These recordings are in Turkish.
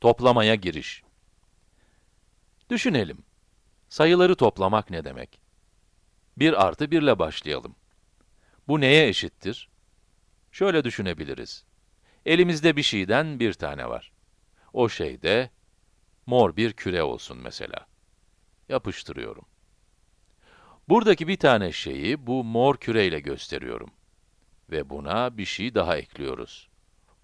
Toplamaya giriş. Düşünelim. Sayıları toplamak ne demek? 1 artı 1 ile başlayalım. Bu neye eşittir? Şöyle düşünebiliriz. Elimizde bir şeyden bir tane var. O şey de mor bir küre olsun mesela. Yapıştırıyorum. Buradaki bir tane şeyi bu mor küreyle gösteriyorum. Ve buna bir şey daha ekliyoruz.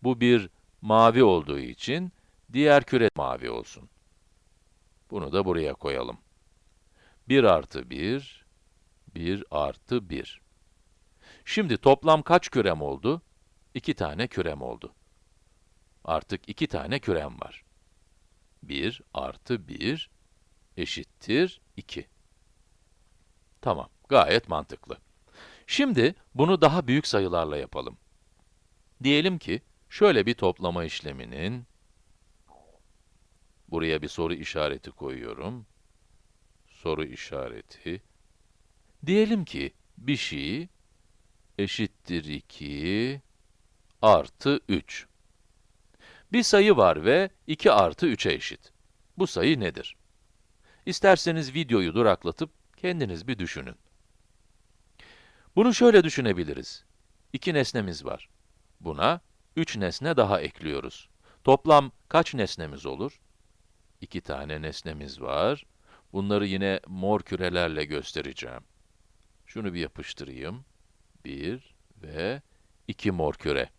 Bu bir mavi olduğu için diğer küre mavi olsun. Bunu da buraya koyalım. 1 artı 1, 1 artı 1. Şimdi toplam kaç kürem oldu? 2 tane kürem oldu. Artık 2 tane kürem var. 1 artı 1 eşittir 2. Tamam, gayet mantıklı. Şimdi bunu daha büyük sayılarla yapalım. Diyelim ki, şöyle bir toplama işleminin, buraya bir soru işareti koyuyorum, soru işareti, diyelim ki, bir şey eşittir 2 artı 3. Bir sayı var ve 2 artı 3'e eşit. Bu sayı nedir? İsterseniz videoyu duraklatıp kendiniz bir düşünün. Bunu şöyle düşünebiliriz. İki nesnemiz var. Buna 3 nesne daha ekliyoruz. Toplam kaç nesnemiz olur? İki tane nesnemiz var. Bunları yine mor kürelerle göstereceğim. Şunu bir yapıştırayım. 1 ve 2 mor küre.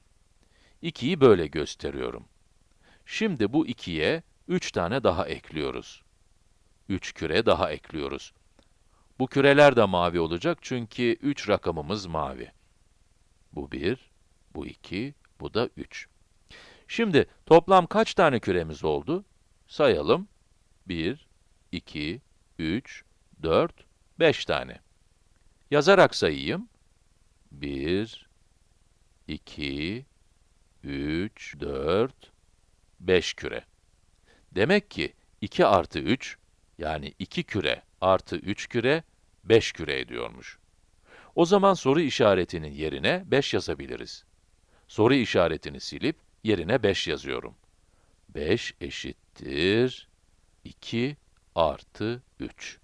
2'yi böyle gösteriyorum. Şimdi bu 2'ye 3 tane daha ekliyoruz. 3 küre daha ekliyoruz. Bu küreler de mavi olacak çünkü 3 rakamımız mavi. Bu 1, bu 2, bu da 3. Şimdi toplam kaç tane küremiz oldu? Sayalım. 1, 2, 3, 4, 5 tane. Yazarak sayayım. 1, 2, 3, 4, 5 küre. Demek ki 2 artı 3, yani 2 küre artı 3 küre, 5 küre ediyormuş. O zaman soru işaretinin yerine 5 yazabiliriz. Soru işaretini silip yerine 5 yazıyorum. 5 eşittir 2 artı 3.